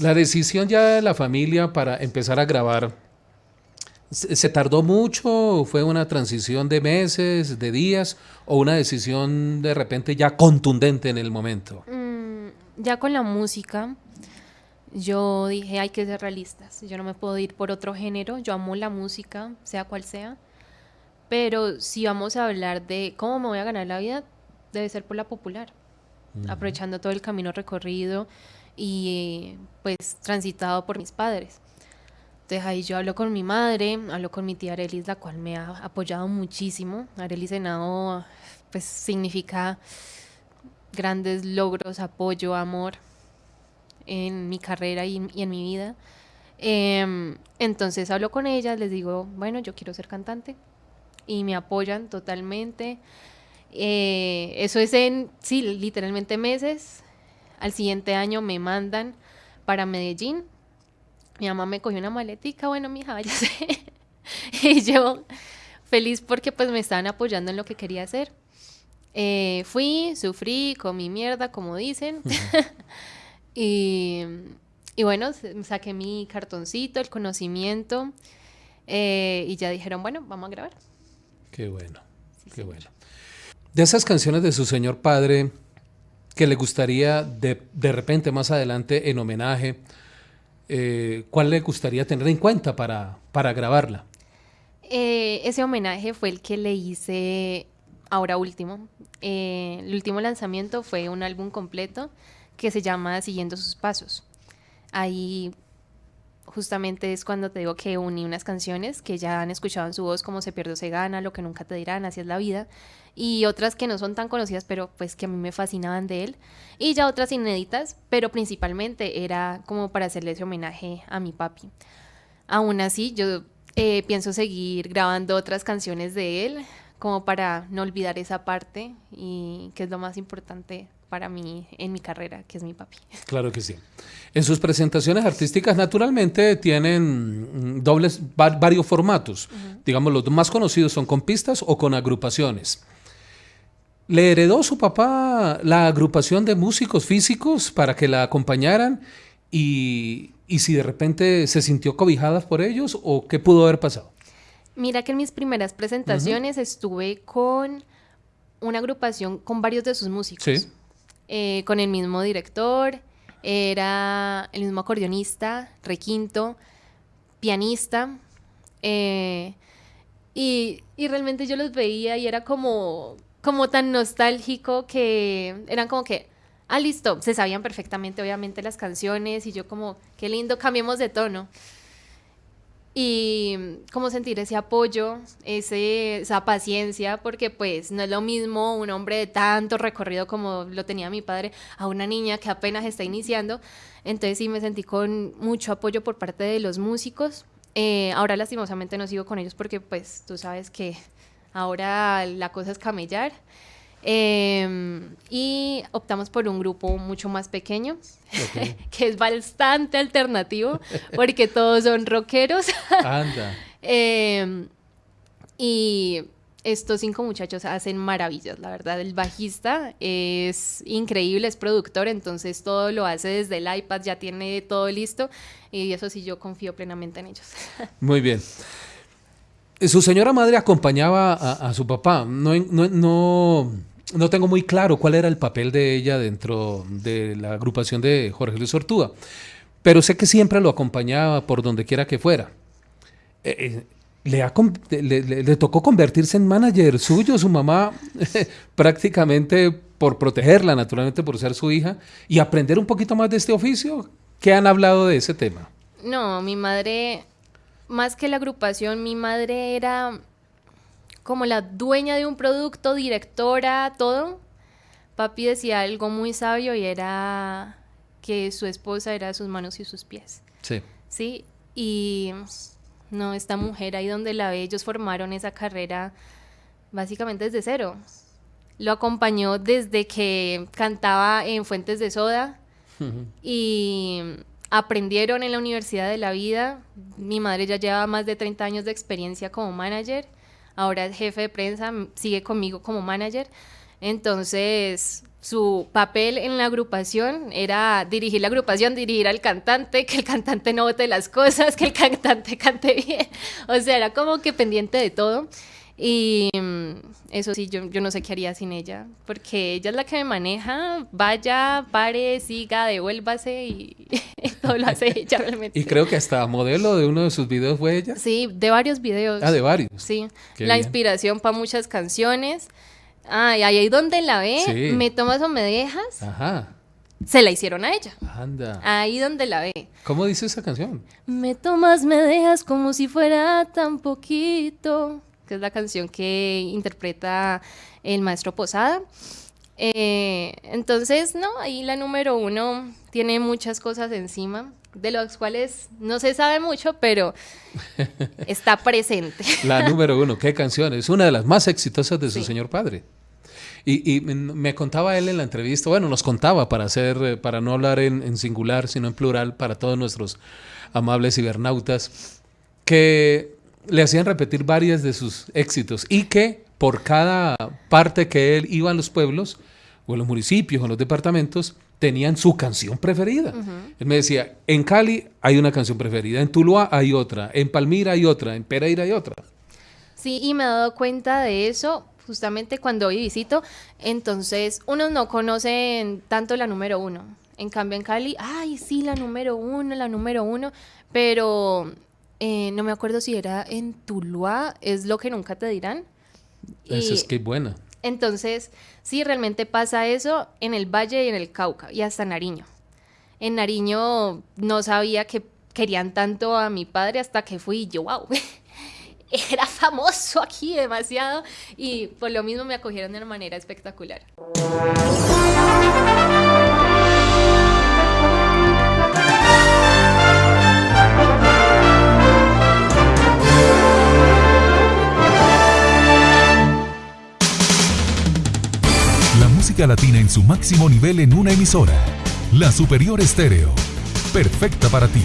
La decisión ya de la familia para empezar a grabar, ¿se tardó mucho? ¿Fue una transición de meses, de días o una decisión de repente ya contundente en el momento? Mm, ya con la música, yo dije hay que ser realistas. Yo no me puedo ir por otro género. Yo amo la música, sea cual sea. Pero si vamos a hablar de cómo me voy a ganar la vida, debe ser por la popular. Aprovechando todo el camino recorrido y pues transitado por mis padres. Entonces ahí yo hablo con mi madre, hablo con mi tía Arelis, la cual me ha apoyado muchísimo. Arelis Senado pues significa grandes logros, apoyo, amor en mi carrera y, en mi vida. Em, entonces hablo con ellas, les digo, bueno, yo quiero ser cantante y me apoyan totalmente. Eh, eso es en, sí, literalmente meses. Al siguiente año me mandan para Medellín. Mi mamá me cogió una maletica, bueno, mi hija, váyase. y yo feliz porque pues me estaban apoyando en lo que quería hacer. Eh, fui, sufrí, comí mierda, como dicen. y, y, bueno, saqué mi cartoncito, el conocimiento. Eh, y ya dijeron, bueno, vamos a grabar. Qué bueno, qué bueno. De esas canciones de su señor padre, que le gustaría de, de repente más adelante en homenaje, eh, ¿cuál le gustaría tener en cuenta para, para grabarla? Eh, ese homenaje fue el que le hice ahora último. Eh, el último lanzamiento fue un álbum completo que se llama Siguiendo sus pasos. Ahí justamente es cuando te digo que uní unas canciones que ya han escuchado en su voz como Se pierde o se gana, Lo que nunca te dirán, Así es la vida, y otras que no son tan conocidas, pero pues que a mí me fascinaban de él, y ya otras inéditas, pero principalmente era como para hacerle ese homenaje a mi papi. Aún así, yo eh, pienso seguir grabando otras canciones de él, como para no olvidar esa parte, y que es lo más importante para mí en mi carrera, que es mi papi. Claro que sí. En sus presentaciones artísticas naturalmente tienen mm, dobles, varios formatos. Digamos, los más conocidos son con pistas o con agrupaciones. ¿Le heredó su papá la agrupación de músicos físicos para que la acompañaran? Y, si de repente se sintió cobijada por ellos o qué pudo haber pasado? Mira que en mis primeras presentaciones estuve con una agrupación con varios de sus músicos. Eh, con el mismo director, era el mismo acordeonista, requinto, pianista. Eh, y, y, realmente yo los veía y era como, como tan nostálgico que eran como que, ah, listo, se sabían perfectamente obviamente las canciones y yo como, qué lindo, cambiemos de tono. Y como sentir ese apoyo, esa paciencia, porque pues no es lo mismo un hombre de tanto recorrido como lo tenía mi padre a una niña que apenas está iniciando. Entonces sí me sentí con mucho apoyo por parte de los músicos. Eh, ahora lastimosamente no sigo con ellos porque pues tú sabes que Ahora la cosa es camellar. Em, y optamos por un grupo mucho más pequeño, que es bastante alternativo, porque todos son rockeros. Anda. Em, y estos cinco muchachos hacen maravillas, la verdad. El bajista es increíble, es productor, entonces todo lo hace desde el iPad, ya tiene todo listo. Y eso sí, yo confío plenamente en ellos. Muy bien. Su señora madre acompañaba a, su papá. No, no, no, tengo muy claro cuál era el papel de ella dentro de la agrupación de Jorge Luis Ortúa, pero sé que siempre lo acompañaba por donde quiera que fuera. Eh, eh, le, le, tocó convertirse en manager suyo, su mamá, prácticamente por protegerla, naturalmente por ser su hija, y aprender un poquito más de este oficio. ¿Qué han hablado de ese tema? No, mi madre más que la agrupación, mi madre era como la dueña de un producto, directora, todo. Papi decía algo muy sabio y era que su esposa era sus manos y sus pies. Sí. Sí, y no, esta mujer ahí donde la ve, ellos formaron esa carrera básicamente desde cero. Lo acompañó desde que cantaba en Fuentes de Soda, y aprendieron en la Universidad de la Vida. Mi madre ya lleva más de 30 años de experiencia como manager, ahora es jefe de prensa, sigue conmigo como manager. Entonces, su papel en la agrupación era dirigir la agrupación, dirigir al cantante, que el cantante no vote las cosas, que el cantante cante bien. O sea, era como que pendiente de todo. Y mm, eso sí, yo, yo no sé qué haría sin ella, porque ella es la que me maneja, vaya, pare, siga, devuélvase y todo lo hace ella realmente. Y creo que hasta modelo de uno de sus videos fue ella. Sí, de varios videos. Ah, de varios. Sí, la inspiración para muchas canciones. Ah, y ahí donde la ve, me tomas o me dejas. Ajá. Se la hicieron a ella. Anda. Ahí donde la ve. ¿Cómo dice esa canción? Me tomas, me dejas como si fuera tan poquito que es la canción que interpreta el maestro Posada. Eh, entonces, no, ahí la número uno tiene muchas cosas encima, de las cuales no se sabe mucho, pero está presente. La número uno, qué canción, es una de las más exitosas de su señor padre. Y, me contaba él en la entrevista, bueno, nos contaba para hacer, eh, para no hablar en, en singular, sino en plural, para todos nuestros amables cibernautas, que le hacían repetir varias de sus éxitos y que por cada parte que él iba a los pueblos o en los municipios o en los departamentos tenían su canción preferida. Él me decía, en Cali hay una canción preferida, en Tuluá hay otra, en Palmira hay otra, en Pereira hay otra. Sí, y me he dado cuenta de eso justamente cuando hoy visito. Entonces, unos no conocen tanto la número uno. En cambio, en Cali, ay, sí, la número uno, la número uno, pero eh, no me acuerdo si era en Tuluá, es lo que nunca te dirán. Eso es que buena. Entonces, sí, realmente pasa eso en el Valle y en el Cauca y hasta Nariño. En Nariño no sabía que querían tanto a mi padre hasta que fui y yo, wow, era famoso aquí demasiado y por lo mismo me acogieron de una manera espectacular. Latina en su máximo nivel en una emisora. La Superior Estéreo. Perfecta para ti.